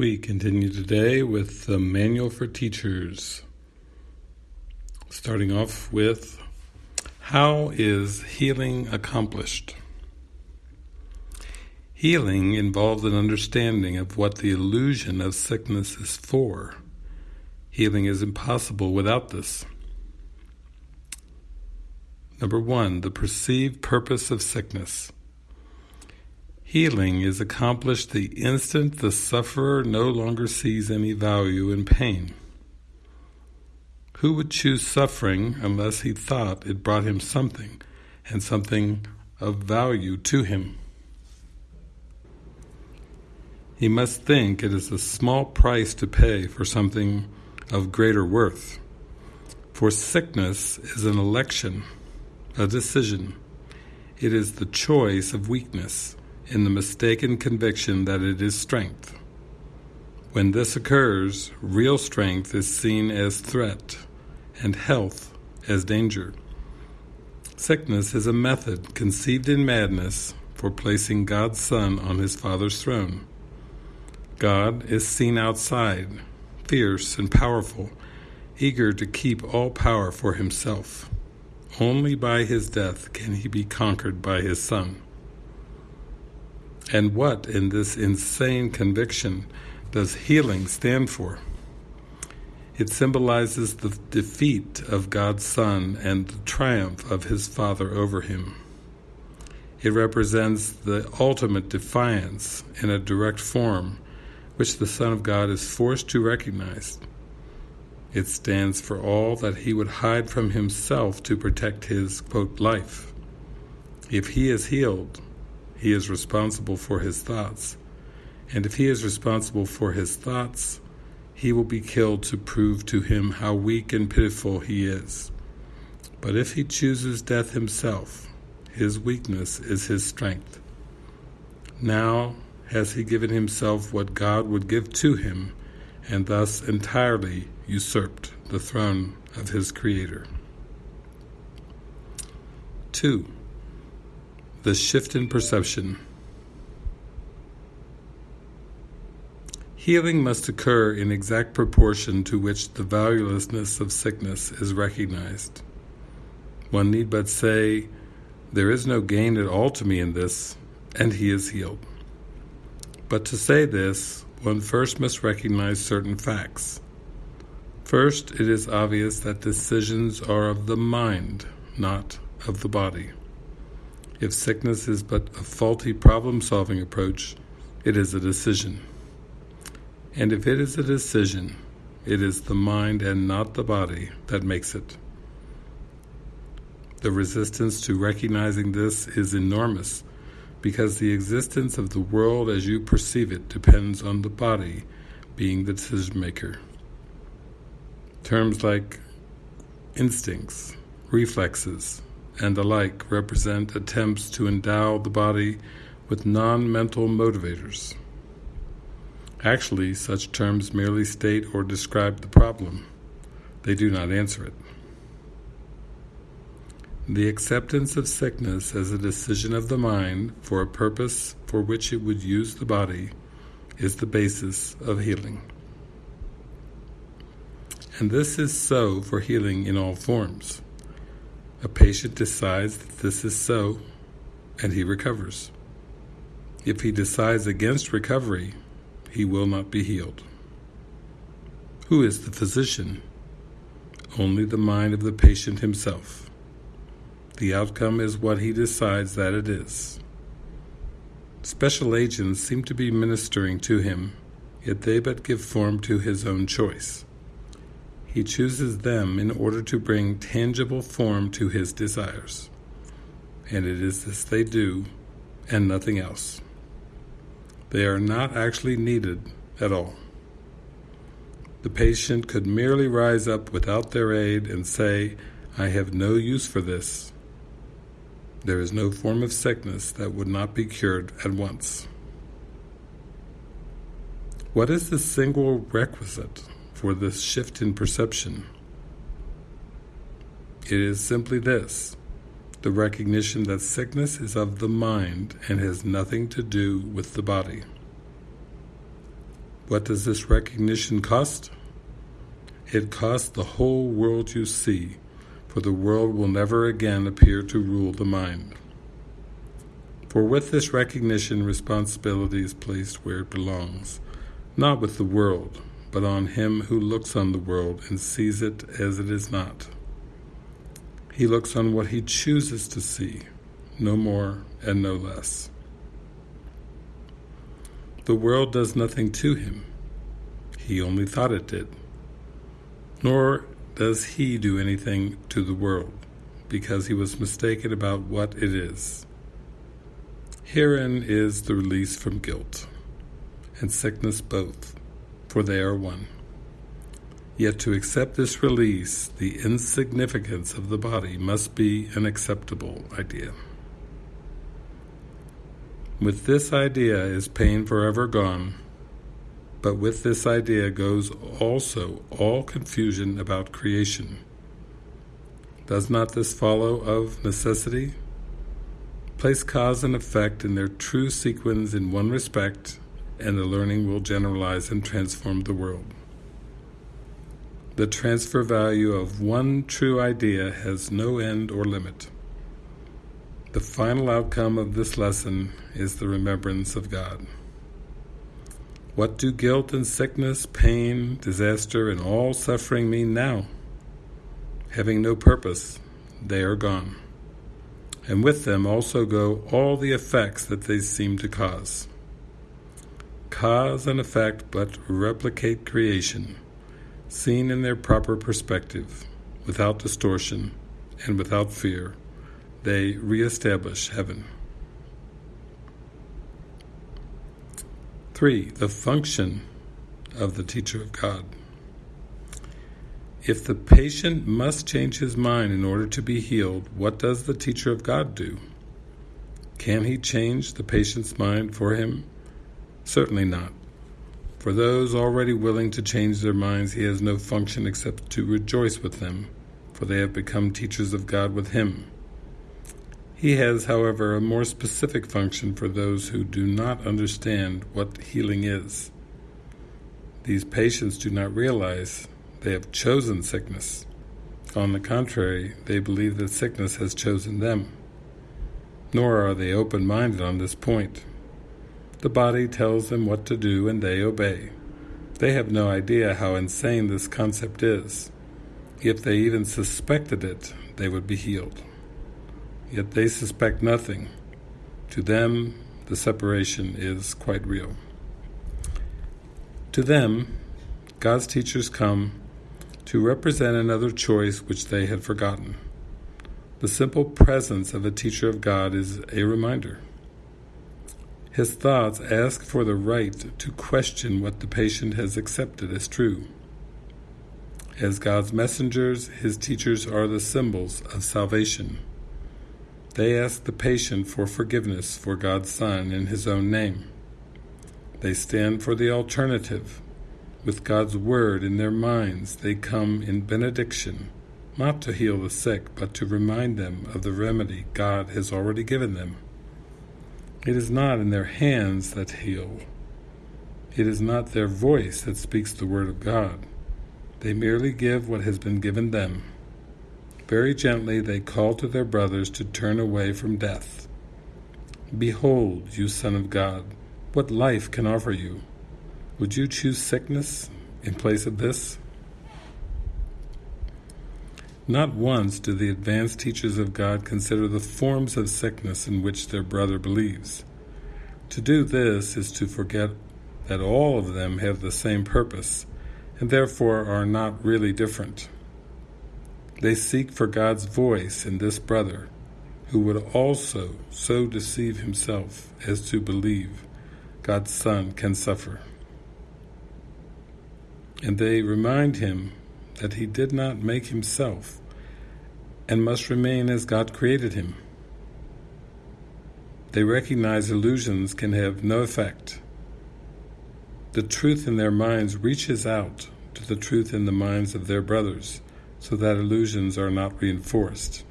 We continue today with the Manual for Teachers, starting off with How is healing accomplished? Healing involves an understanding of what the illusion of sickness is for. Healing is impossible without this. Number one, the perceived purpose of sickness. Healing is accomplished the instant the sufferer no longer sees any value in pain. Who would choose suffering unless he thought it brought him something, and something of value to him? He must think it is a small price to pay for something of greater worth. For sickness is an election, a decision. It is the choice of weakness in the mistaken conviction that it is strength. When this occurs, real strength is seen as threat and health as danger. Sickness is a method conceived in madness for placing God's Son on his Father's throne. God is seen outside, fierce and powerful, eager to keep all power for himself. Only by his death can he be conquered by his Son. And what in this insane conviction does healing stand for? It symbolizes the defeat of God's Son and the triumph of His Father over Him. It represents the ultimate defiance in a direct form which the Son of God is forced to recognize. It stands for all that he would hide from himself to protect his, quote, life. If he is healed, he is responsible for his thoughts. And if he is responsible for his thoughts, he will be killed to prove to him how weak and pitiful he is. But if he chooses death himself, his weakness is his strength. Now has he given himself what God would give to him, and thus entirely usurped the throne of his Creator. 2 the shift in perception. Healing must occur in exact proportion to which the valuelessness of sickness is recognized. One need but say, There is no gain at all to me in this, and he is healed. But to say this, one first must recognize certain facts. First, it is obvious that decisions are of the mind, not of the body. If sickness is but a faulty problem-solving approach, it is a decision. And if it is a decision, it is the mind and not the body that makes it. The resistance to recognizing this is enormous because the existence of the world as you perceive it depends on the body being the decision maker. Terms like instincts, reflexes, and the like represent attempts to endow the body with non-mental motivators. Actually, such terms merely state or describe the problem. They do not answer it. The acceptance of sickness as a decision of the mind for a purpose for which it would use the body is the basis of healing. And this is so for healing in all forms. A patient decides that this is so, and he recovers. If he decides against recovery, he will not be healed. Who is the physician? Only the mind of the patient himself. The outcome is what he decides that it is. Special agents seem to be ministering to him, yet they but give form to his own choice. He chooses them in order to bring tangible form to his desires. And it is this they do, and nothing else. They are not actually needed at all. The patient could merely rise up without their aid and say, I have no use for this. There is no form of sickness that would not be cured at once. What is the single requisite for this shift in perception. It is simply this, the recognition that sickness is of the mind and has nothing to do with the body. What does this recognition cost? It costs the whole world you see, for the world will never again appear to rule the mind. For with this recognition, responsibility is placed where it belongs, not with the world, but on him who looks on the world and sees it as it is not. He looks on what he chooses to see, no more and no less. The world does nothing to him. He only thought it did. Nor does he do anything to the world, because he was mistaken about what it is. Herein is the release from guilt and sickness both, for they are one. Yet to accept this release, the insignificance of the body must be an acceptable idea. With this idea is pain forever gone, but with this idea goes also all confusion about creation. Does not this follow of necessity? Place cause and effect in their true sequence in one respect, and the learning will generalize and transform the world. The transfer value of one true idea has no end or limit. The final outcome of this lesson is the remembrance of God. What do guilt and sickness, pain, disaster, and all suffering mean now? Having no purpose, they are gone and with them also go all the effects that they seem to cause. Cause and effect but replicate creation, seen in their proper perspective, without distortion and without fear, they re-establish heaven. 3. The function of the teacher of God. If the patient must change his mind in order to be healed, what does the teacher of God do? Can he change the patient's mind for him? Certainly not. For those already willing to change their minds, he has no function except to rejoice with them, for they have become teachers of God with him. He has, however, a more specific function for those who do not understand what healing is. These patients do not realize they have chosen sickness. On the contrary, they believe that sickness has chosen them. Nor are they open-minded on this point. The body tells them what to do and they obey. They have no idea how insane this concept is. If they even suspected it, they would be healed. Yet they suspect nothing. To them, the separation is quite real. To them, God's teachers come to represent another choice which they had forgotten. The simple presence of a teacher of God is a reminder. His thoughts ask for the right to question what the patient has accepted as true. As God's messengers, his teachers are the symbols of salvation. They ask the patient for forgiveness for God's Son in his own name. They stand for the alternative, with God's word in their minds, they come in benediction, not to heal the sick, but to remind them of the remedy God has already given them. It is not in their hands that heal. It is not their voice that speaks the word of God. They merely give what has been given them. Very gently they call to their brothers to turn away from death. Behold, you Son of God, what life can offer you. Would you choose sickness in place of this? Not once do the advanced teachers of God consider the forms of sickness in which their brother believes. To do this is to forget that all of them have the same purpose, and therefore are not really different. They seek for God's voice in this brother, who would also so deceive himself as to believe God's Son can suffer and they remind him that he did not make himself and must remain as God created him. They recognize illusions can have no effect. The truth in their minds reaches out to the truth in the minds of their brothers, so that illusions are not reinforced.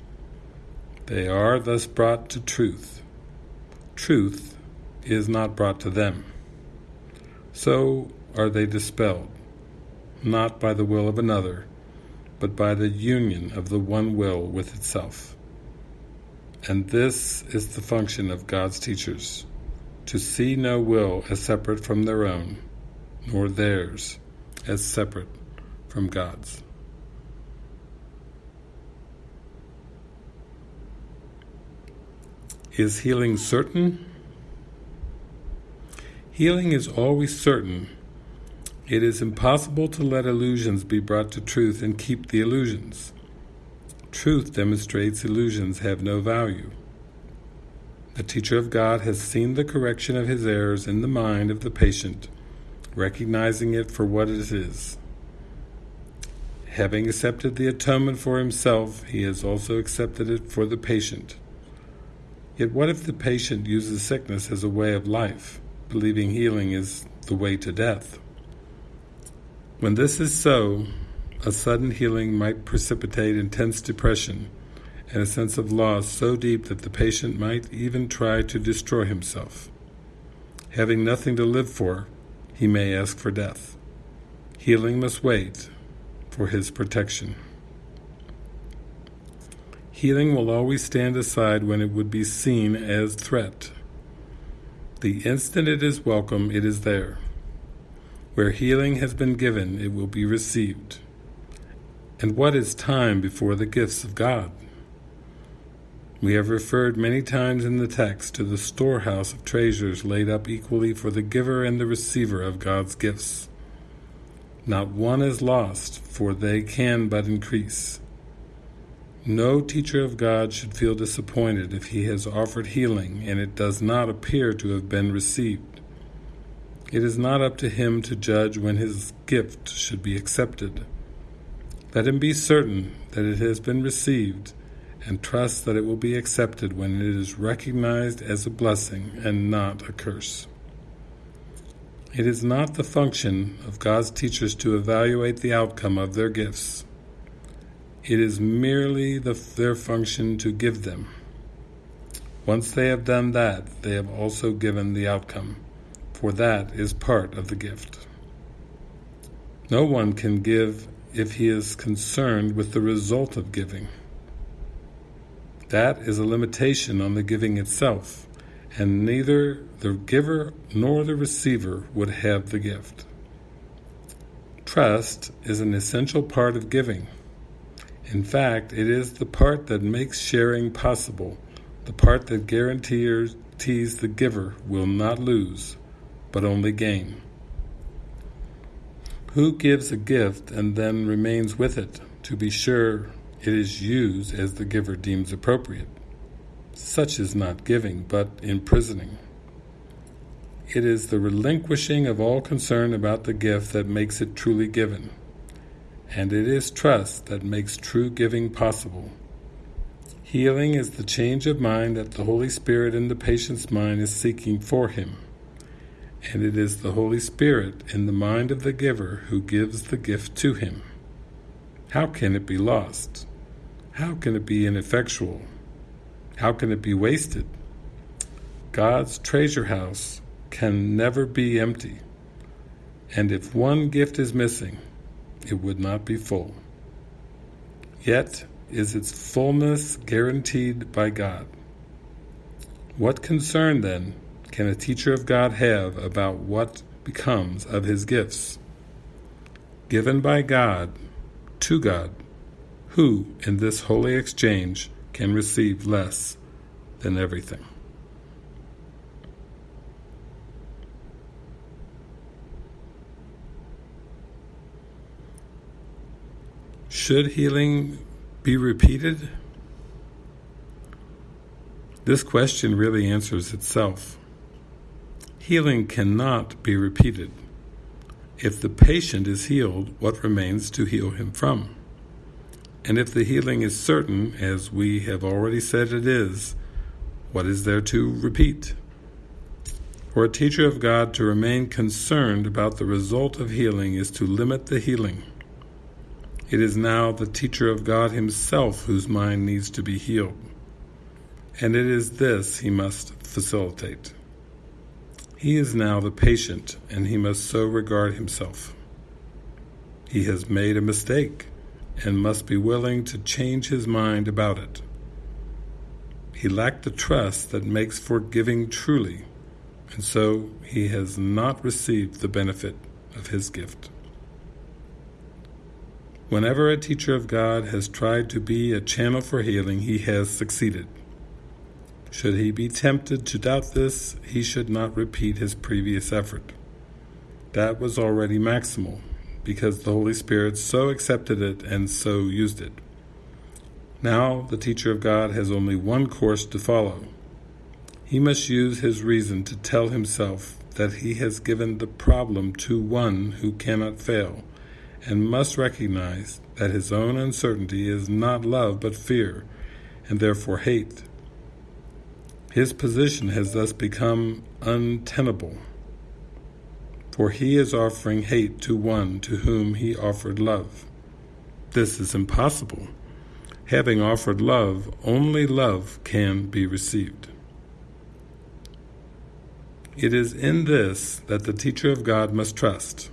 They are thus brought to truth. Truth is not brought to them. So are they dispelled, not by the will of another, but by the union of the one will with itself. And this is the function of God's teachers, to see no will as separate from their own, nor theirs as separate from God's. Is healing certain? Healing is always certain. It is impossible to let illusions be brought to truth and keep the illusions. Truth demonstrates illusions have no value. The teacher of God has seen the correction of his errors in the mind of the patient, recognizing it for what it is. Having accepted the atonement for himself, he has also accepted it for the patient. Yet what if the patient uses sickness as a way of life, believing healing is the way to death? When this is so, a sudden healing might precipitate intense depression and a sense of loss so deep that the patient might even try to destroy himself. Having nothing to live for, he may ask for death. Healing must wait for his protection. Healing will always stand aside when it would be seen as threat. The instant it is welcome, it is there. Where healing has been given, it will be received. And what is time before the gifts of God? We have referred many times in the text to the storehouse of treasures laid up equally for the giver and the receiver of God's gifts. Not one is lost, for they can but increase. No teacher of God should feel disappointed if he has offered healing and it does not appear to have been received. It is not up to him to judge when his gift should be accepted. Let him be certain that it has been received and trust that it will be accepted when it is recognized as a blessing and not a curse. It is not the function of God's teachers to evaluate the outcome of their gifts. It is merely the, their function to give them. Once they have done that, they have also given the outcome, for that is part of the gift. No one can give if he is concerned with the result of giving. That is a limitation on the giving itself, and neither the giver nor the receiver would have the gift. Trust is an essential part of giving. In fact, it is the part that makes sharing possible, the part that guarantees the giver will not lose, but only gain. Who gives a gift and then remains with it to be sure it is used as the giver deems appropriate? Such is not giving, but imprisoning. It is the relinquishing of all concern about the gift that makes it truly given and it is trust that makes true giving possible. Healing is the change of mind that the Holy Spirit in the patient's mind is seeking for him, and it is the Holy Spirit in the mind of the giver who gives the gift to him. How can it be lost? How can it be ineffectual? How can it be wasted? God's treasure house can never be empty, and if one gift is missing, it would not be full. Yet is its fullness guaranteed by God. What concern, then, can a teacher of God have about what becomes of his gifts? Given by God, to God, who, in this holy exchange, can receive less than everything. Should healing be repeated? This question really answers itself. Healing cannot be repeated. If the patient is healed, what remains to heal him from? And if the healing is certain, as we have already said it is, what is there to repeat? For a teacher of God to remain concerned about the result of healing is to limit the healing. It is now the teacher of God himself whose mind needs to be healed. And it is this he must facilitate. He is now the patient, and he must so regard himself. He has made a mistake and must be willing to change his mind about it. He lacked the trust that makes for giving truly, and so he has not received the benefit of his gift. Whenever a teacher of God has tried to be a channel for healing, he has succeeded. Should he be tempted to doubt this, he should not repeat his previous effort. That was already maximal, because the Holy Spirit so accepted it and so used it. Now the teacher of God has only one course to follow. He must use his reason to tell himself that he has given the problem to one who cannot fail, and must recognize that his own uncertainty is not love but fear, and therefore hate. His position has thus become untenable, for he is offering hate to one to whom he offered love. This is impossible. Having offered love, only love can be received. It is in this that the teacher of God must trust.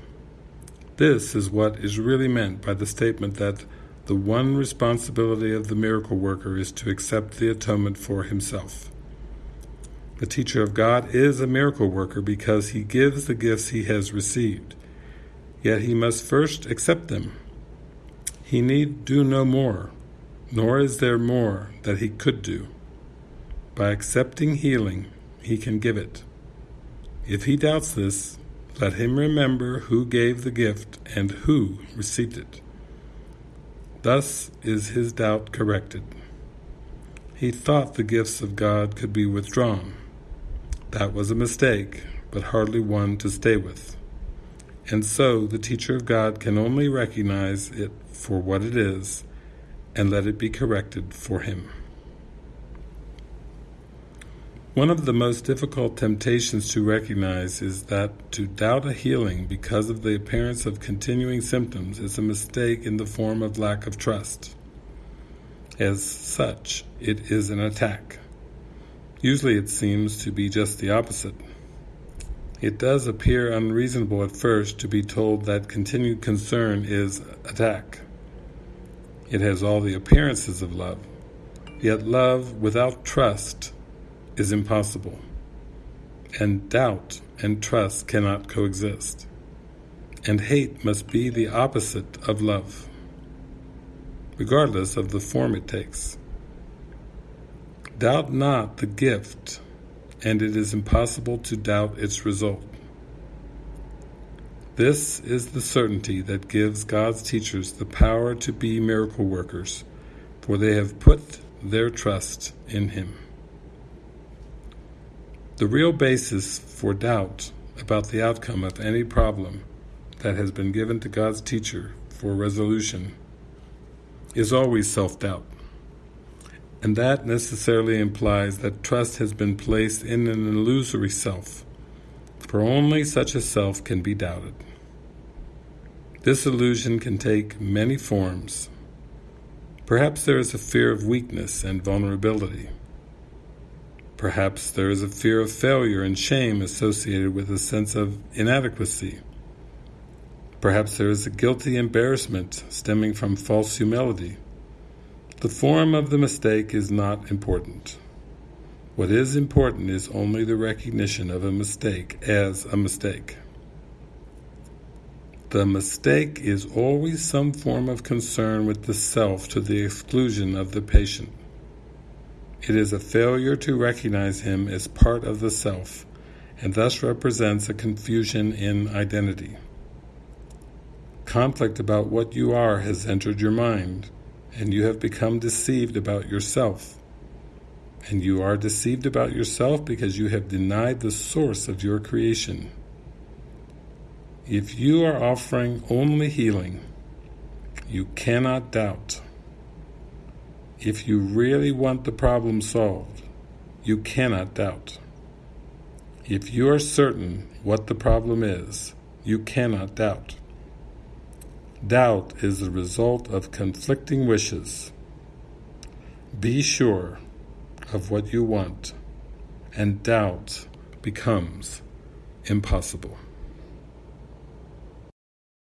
This is what is really meant by the statement that the one responsibility of the miracle worker is to accept the atonement for himself. The teacher of God is a miracle worker because he gives the gifts he has received, yet he must first accept them. He need do no more, nor is there more that he could do. By accepting healing, he can give it. If he doubts this, let him remember who gave the gift and who received it. Thus is his doubt corrected. He thought the gifts of God could be withdrawn. That was a mistake, but hardly one to stay with. And so the teacher of God can only recognize it for what it is and let it be corrected for him. One of the most difficult temptations to recognize is that to doubt a healing because of the appearance of continuing symptoms is a mistake in the form of lack of trust. As such, it is an attack. Usually it seems to be just the opposite. It does appear unreasonable at first to be told that continued concern is attack. It has all the appearances of love, yet love without trust is impossible, and doubt and trust cannot coexist, and hate must be the opposite of love, regardless of the form it takes. Doubt not the gift, and it is impossible to doubt its result. This is the certainty that gives God's teachers the power to be miracle workers, for they have put their trust in Him. The real basis for doubt about the outcome of any problem that has been given to God's teacher for resolution is always self-doubt. And that necessarily implies that trust has been placed in an illusory self, for only such a self can be doubted. This illusion can take many forms. Perhaps there is a fear of weakness and vulnerability. Perhaps there is a fear of failure and shame associated with a sense of inadequacy. Perhaps there is a guilty embarrassment stemming from false humility. The form of the mistake is not important. What is important is only the recognition of a mistake as a mistake. The mistake is always some form of concern with the self to the exclusion of the patient. It is a failure to recognize him as part of the self, and thus represents a confusion in identity. Conflict about what you are has entered your mind, and you have become deceived about yourself. And you are deceived about yourself because you have denied the source of your creation. If you are offering only healing, you cannot doubt. If you really want the problem solved, you cannot doubt. If you are certain what the problem is, you cannot doubt. Doubt is the result of conflicting wishes. Be sure of what you want, and doubt becomes impossible.